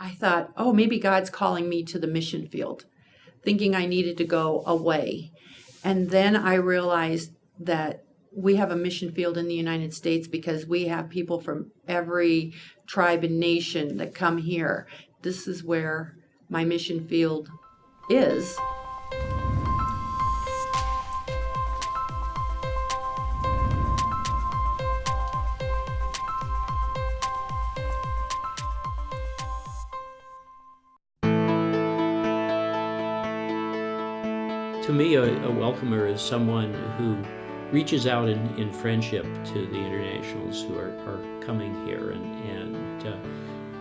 I thought, oh, maybe God's calling me to the mission field, thinking I needed to go away. And then I realized that we have a mission field in the United States because we have people from every tribe and nation that come here. This is where my mission field is. To me, a, a welcomer is someone who reaches out in, in friendship to the internationals who are, are coming here and, and uh,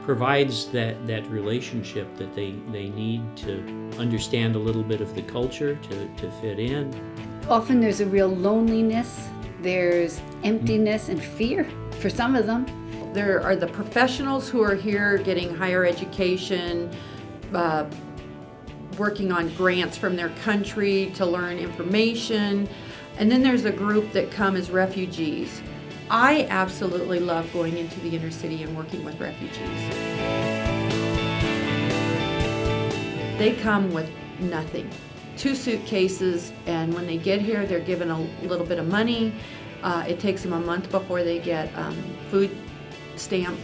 provides that, that relationship that they, they need to understand a little bit of the culture, to, to fit in. Often there's a real loneliness, there's emptiness and fear for some of them. There are the professionals who are here getting higher education, uh, working on grants from their country to learn information. And then there's a group that come as refugees. I absolutely love going into the inner city and working with refugees. They come with nothing. Two suitcases, and when they get here, they're given a little bit of money. Uh, it takes them a month before they get um, food stamp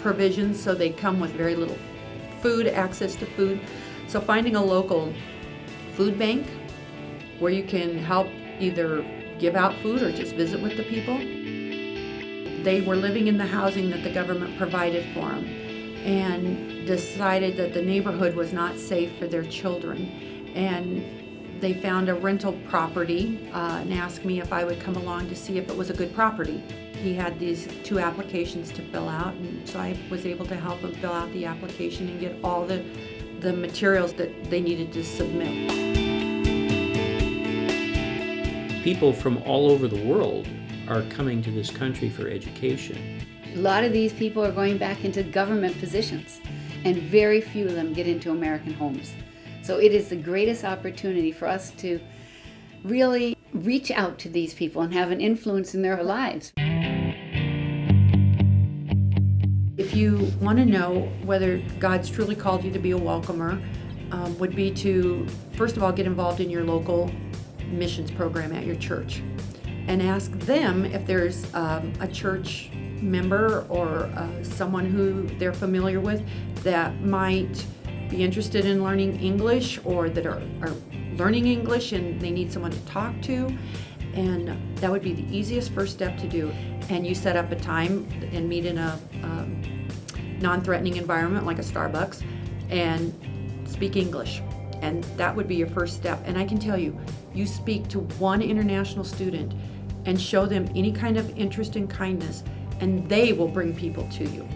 provisions, so they come with very little food, access to food. So finding a local food bank where you can help either give out food or just visit with the people. They were living in the housing that the government provided for them and decided that the neighborhood was not safe for their children. And they found a rental property uh, and asked me if I would come along to see if it was a good property. He had these two applications to fill out, and so I was able to help him fill out the application and get all the the materials that they needed to submit. People from all over the world are coming to this country for education. A lot of these people are going back into government positions, and very few of them get into American homes. So it is the greatest opportunity for us to really reach out to these people and have an influence in their lives. You want to know whether God's truly called you to be a welcomer, um, would be to first of all get involved in your local missions program at your church and ask them if there's um, a church member or uh, someone who they're familiar with that might be interested in learning English or that are, are learning English and they need someone to talk to. And that would be the easiest first step to do. And you set up a time and meet in a um, non-threatening environment like a Starbucks and speak English. And that would be your first step. And I can tell you, you speak to one international student and show them any kind of interest and kindness, and they will bring people to you.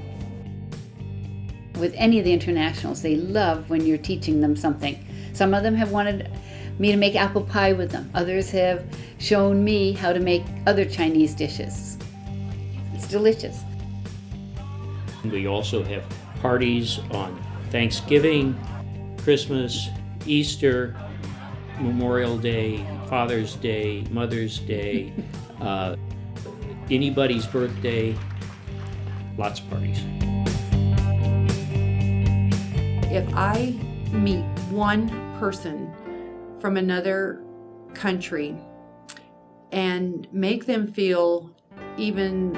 With any of the internationals, they love when you're teaching them something. Some of them have wanted me to make apple pie with them. Others have shown me how to make other Chinese dishes. It's delicious. We also have parties on Thanksgiving, Christmas, Easter, Memorial Day, Father's Day, Mother's Day, uh, anybody's birthday, lots of parties. If I meet one person from another country and make them feel even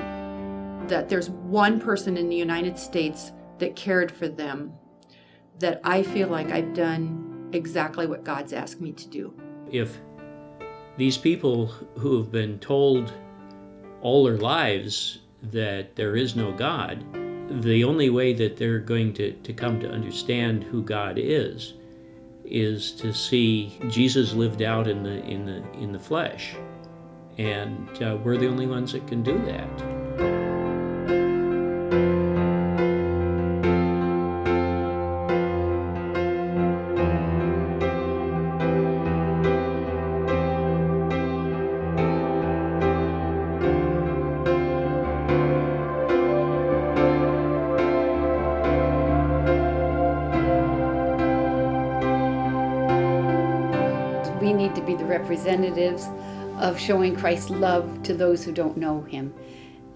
that there's one person in the United States that cared for them, that I feel like I've done exactly what God's asked me to do. If these people who have been told all their lives that there is no God, the only way that they're going to, to come to understand who God is is to see Jesus lived out in the in the in the flesh, and uh, we're the only ones that can do that. We need to be the representatives of showing Christ's love to those who don't know him.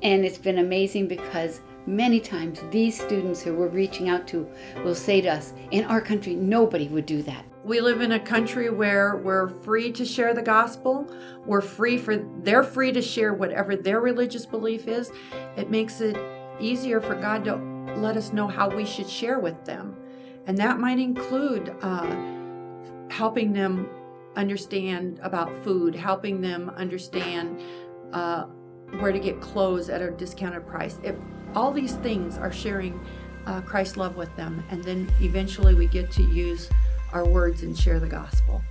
And it's been amazing because many times these students who we're reaching out to will say to us, in our country, nobody would do that. We live in a country where we're free to share the gospel. We're free for they're free to share whatever their religious belief is. It makes it easier for God to let us know how we should share with them, and that might include uh, helping them understand about food, helping them understand uh, where to get clothes at a discounted price. If all these things are sharing uh, Christ's love with them, and then eventually we get to use our words and share the gospel.